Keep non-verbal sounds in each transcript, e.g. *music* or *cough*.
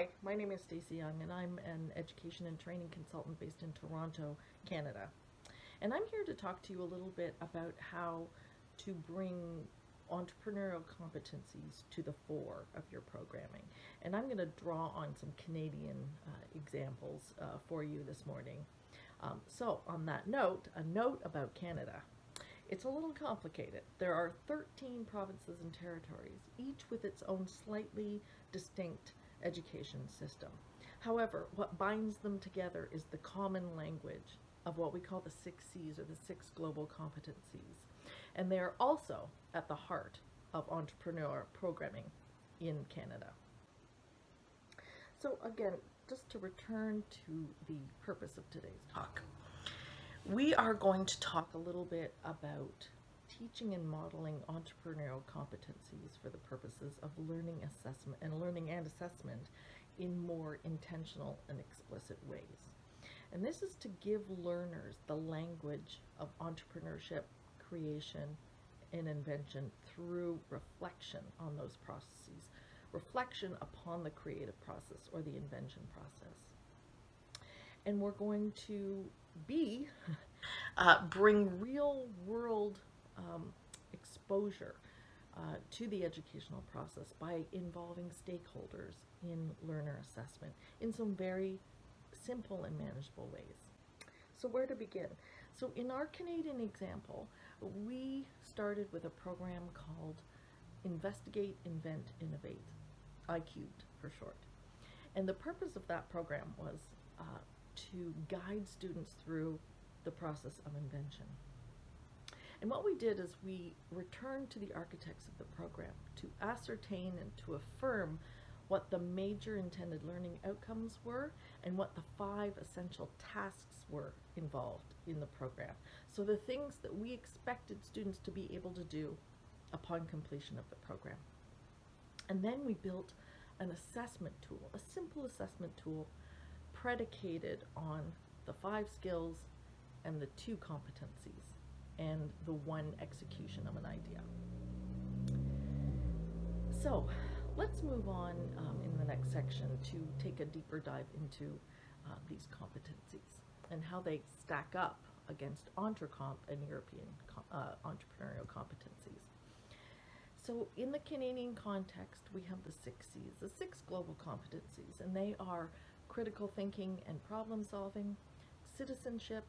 Hi, my name is Stacey Young, and I'm an education and training consultant based in Toronto, Canada. And I'm here to talk to you a little bit about how to bring entrepreneurial competencies to the fore of your programming. And I'm going to draw on some Canadian uh, examples uh, for you this morning. Um, so, on that note, a note about Canada. It's a little complicated. There are 13 provinces and territories, each with its own slightly distinct education system. However, what binds them together is the common language of what we call the six C's or the six global competencies. And they are also at the heart of entrepreneur programming in Canada. So again, just to return to the purpose of today's talk, we are going to talk a little bit about teaching and modeling entrepreneurial competencies for the purposes of learning assessment and learning and assessment in more intentional and explicit ways. And this is to give learners the language of entrepreneurship, creation, and invention through reflection on those processes, reflection upon the creative process or the invention process. And we're going to be, *laughs* uh, bring real world um, exposure uh, to the educational process by involving stakeholders in learner assessment in some very simple and manageable ways. So where to begin? So in our Canadian example, we started with a program called Investigate, Invent, Innovate, ICUBED for short. And the purpose of that program was uh, to guide students through the process of invention. And what we did is we returned to the architects of the program to ascertain and to affirm what the major intended learning outcomes were and what the five essential tasks were involved in the program. So the things that we expected students to be able to do upon completion of the program. And then we built an assessment tool, a simple assessment tool predicated on the five skills and the two competencies and the one execution of an idea. So let's move on um, in the next section to take a deeper dive into uh, these competencies and how they stack up against EntreComp and European uh, entrepreneurial competencies. So in the Canadian context, we have the six C's, the six global competencies, and they are critical thinking and problem solving, citizenship,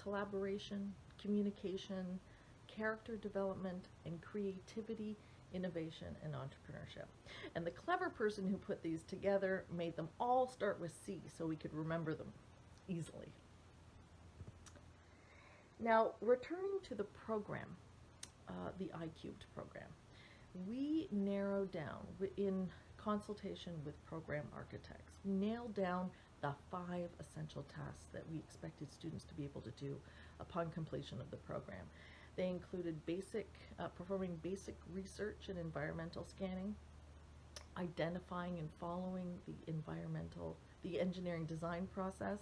collaboration, communication, character development, and creativity, innovation, and entrepreneurship. And the clever person who put these together made them all start with C so we could remember them easily. Now, returning to the program, uh, the ICUBED program, we narrowed down in consultation with program architects, nailed down the five essential tasks that we expected students to be able to do upon completion of the program. They included basic, uh, performing basic research and environmental scanning, identifying and following the environmental, the engineering design process.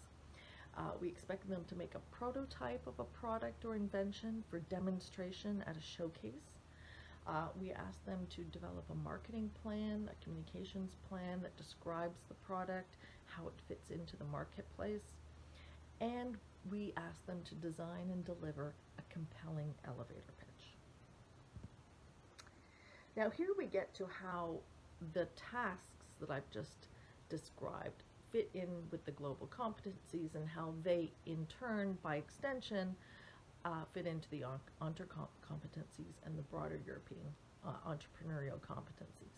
Uh, we expect them to make a prototype of a product or invention for demonstration at a showcase. Uh, we ask them to develop a marketing plan, a communications plan that describes the product, how it fits into the marketplace, and we ask them to design and deliver a compelling elevator pitch. Now here we get to how the tasks that I've just described fit in with the global competencies and how they in turn by extension uh, fit into the entre competencies and the broader European uh, entrepreneurial competencies.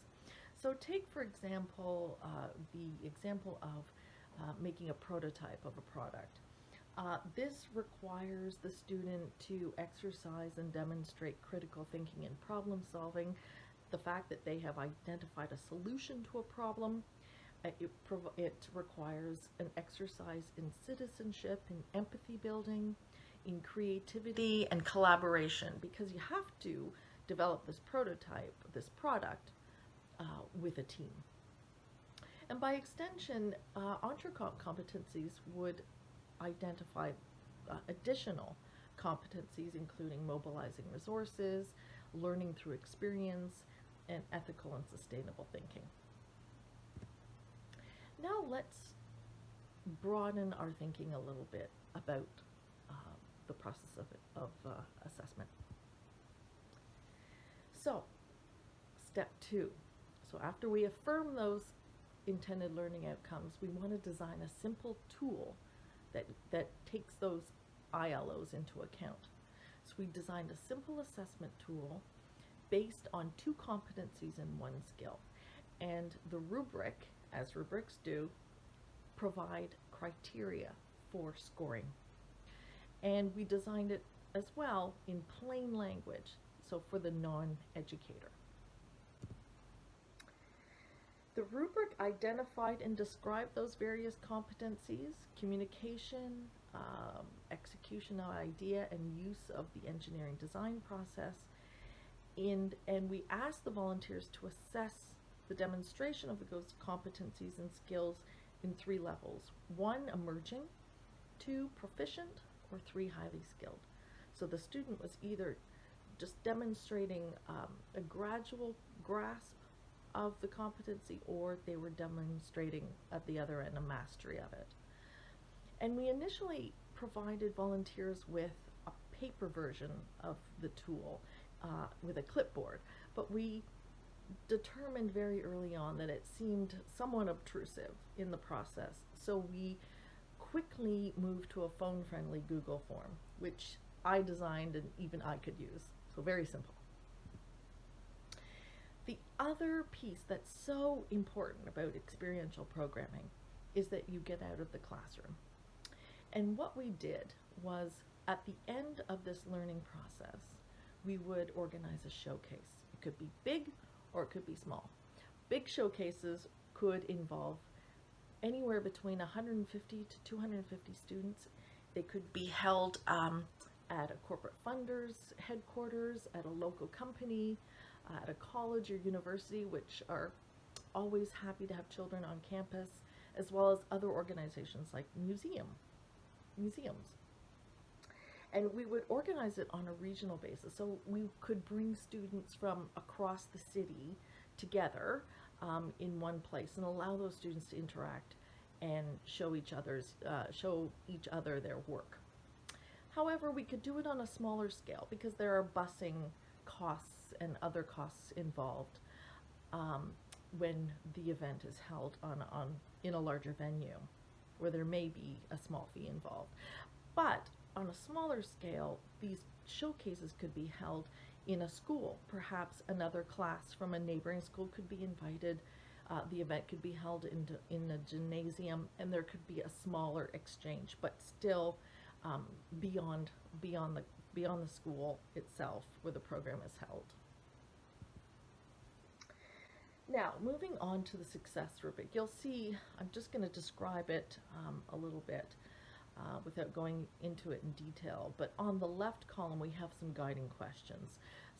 So take for example uh, the example of uh, making a prototype of a product. Uh, this requires the student to exercise and demonstrate critical thinking and problem solving, the fact that they have identified a solution to a problem. Uh, it, it requires an exercise in citizenship in empathy building, in creativity and collaboration, because you have to develop this prototype, this product, uh, with a team. And by extension, uh, competencies would identify uh, additional competencies, including mobilizing resources, learning through experience, and ethical and sustainable thinking. now let's broaden our thinking a little bit about uh, the process of, of uh, assessment. So, step two. So after we affirm those intended learning outcomes, we want to design a simple tool that, that takes those ILOs into account. So we designed a simple assessment tool based on two competencies and one skill. And the rubric, as rubrics do, provide criteria for scoring. And we designed it as well in plain language, so for the non-educator. The rubric identified and described those various competencies, communication, um, execution of idea, and use of the engineering design process. And, and we asked the volunteers to assess the demonstration of those competencies and skills in three levels. One, emerging, two, proficient, or three, highly skilled. So the student was either just demonstrating um, a gradual grasp of the competency or they were demonstrating at the other end a mastery of it. And we initially provided volunteers with a paper version of the tool uh, with a clipboard, but we determined very early on that it seemed somewhat obtrusive in the process. So we quickly moved to a phone-friendly Google form, which I designed and even I could use. So very simple. The other piece that's so important about experiential programming is that you get out of the classroom. And what we did was at the end of this learning process, we would organize a showcase. It could be big or it could be small. Big showcases could involve anywhere between 150 to 250 students. They could be held um, at a corporate funder's headquarters, at a local company, uh, at a college or university, which are always happy to have children on campus, as well as other organizations like museum, museums. And we would organize it on a regional basis. So we could bring students from across the city together um, in one place and allow those students to interact and show each other's uh, show each other their work. However, we could do it on a smaller scale because there are busing costs and other costs involved um, when the event is held on, on in a larger venue where there may be a small fee involved. But on a smaller scale, these showcases could be held in a school. Perhaps another class from a neighboring school could be invited. Uh, the event could be held in, in a gymnasium and there could be a smaller exchange, but still um, beyond, beyond, the, beyond the school itself where the program is held. Now, moving on to the success rubric, you'll see, I'm just going to describe it um, a little bit uh, without going into it in detail, but on the left column we have some guiding questions.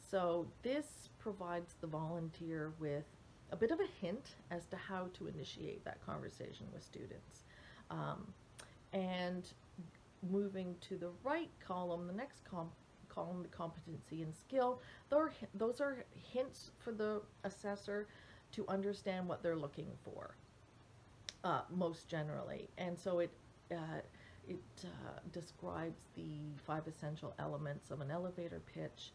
So this provides the volunteer with a bit of a hint as to how to initiate that conversation with students. Um, and moving to the right column, the next column, the competency and skill, those are hints for the assessor to understand what they're looking for, uh, most generally. And so it, uh, it uh, describes the five essential elements of an elevator pitch,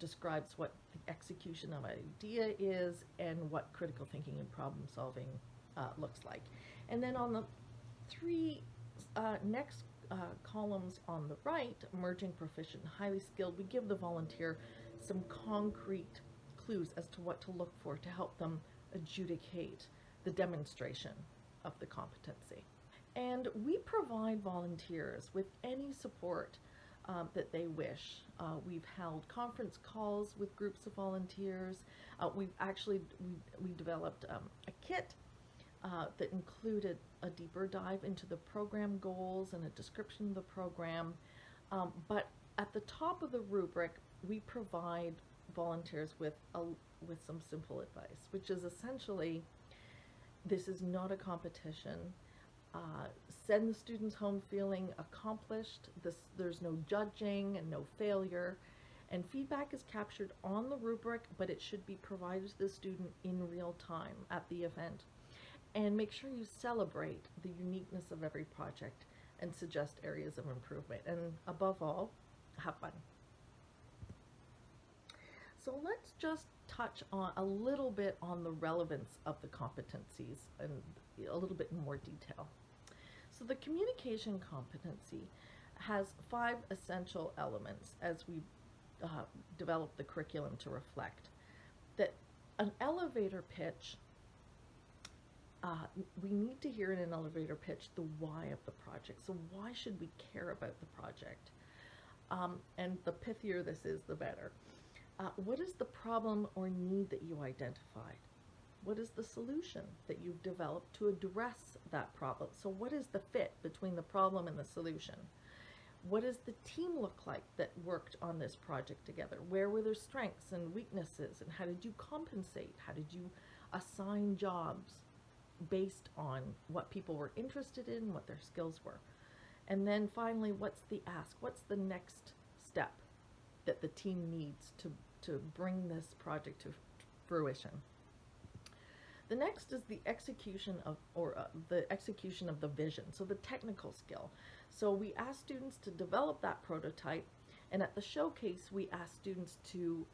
describes what the execution of an idea is, and what critical thinking and problem solving uh, looks like. And then on the three uh, next uh, columns on the right, emerging proficient, highly skilled, we give the volunteer some concrete clues as to what to look for to help them adjudicate the demonstration of the competency. And we provide volunteers with any support um, that they wish. Uh, we've held conference calls with groups of volunteers. Uh, we've actually, we, we developed um, a kit uh, that included a deeper dive into the program goals and a description of the program. Um, but at the top of the rubric, we provide volunteers with a, with some simple advice, which is essentially, this is not a competition. Uh, send the students home feeling accomplished. This, there's no judging and no failure. And feedback is captured on the rubric, but it should be provided to the student in real time at the event. and make sure you celebrate the uniqueness of every project and suggest areas of improvement. And above all, have fun. So let's just touch on a little bit on the relevance of the competencies and a little bit more detail. So the communication competency has five essential elements as we uh, develop the curriculum to reflect. That an elevator pitch, uh, we need to hear in an elevator pitch the why of the project. So why should we care about the project? Um, and the pithier this is, the better. Uh, what is the problem or need that you identified? What is the solution that you've developed to address that problem? So what is the fit between the problem and the solution? What does the team look like that worked on this project together? Where were their strengths and weaknesses and how did you compensate? How did you assign jobs based on what people were interested in, what their skills were? And then finally, what's the ask? What's the next step that the team needs to, to bring this project to fruition? The next is the execution of, or uh, the execution of the vision, so the technical skill. So we ask students to develop that prototype, and at the showcase, we ask students to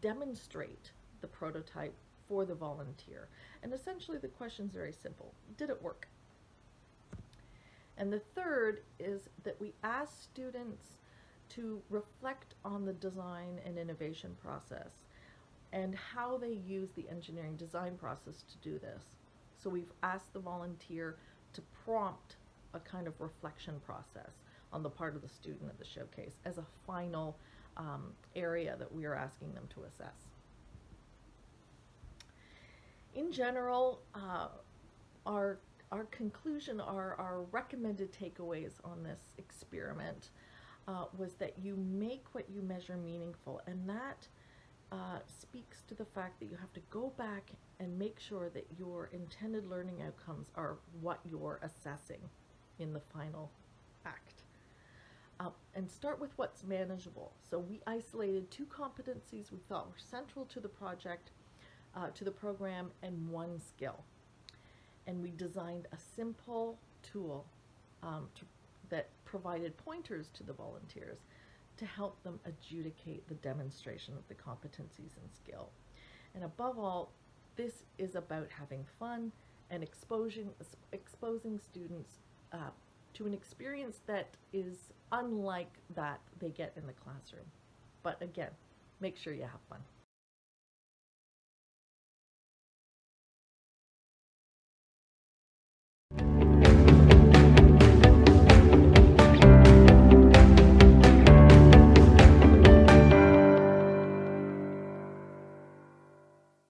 demonstrate the prototype for the volunteer. And essentially the question is very simple. Did it work? And the third is that we ask students to reflect on the design and innovation process and how they use the engineering design process to do this. So we've asked the volunteer to prompt a kind of reflection process on the part of the student at the showcase as a final um, area that we are asking them to assess. In general, uh, our, our conclusion, our, our recommended takeaways on this experiment uh, was that you make what you measure meaningful and that uh, speaks to the fact that you have to go back and make sure that your intended learning outcomes are what you're assessing in the final act. Uh, and start with what's manageable. So we isolated two competencies we thought were central to the project, uh, to the program, and one skill. And we designed a simple tool um, to, provided pointers to the volunteers to help them adjudicate the demonstration of the competencies and skill. And above all, this is about having fun and exposing, exposing students uh, to an experience that is unlike that they get in the classroom. But again, make sure you have fun.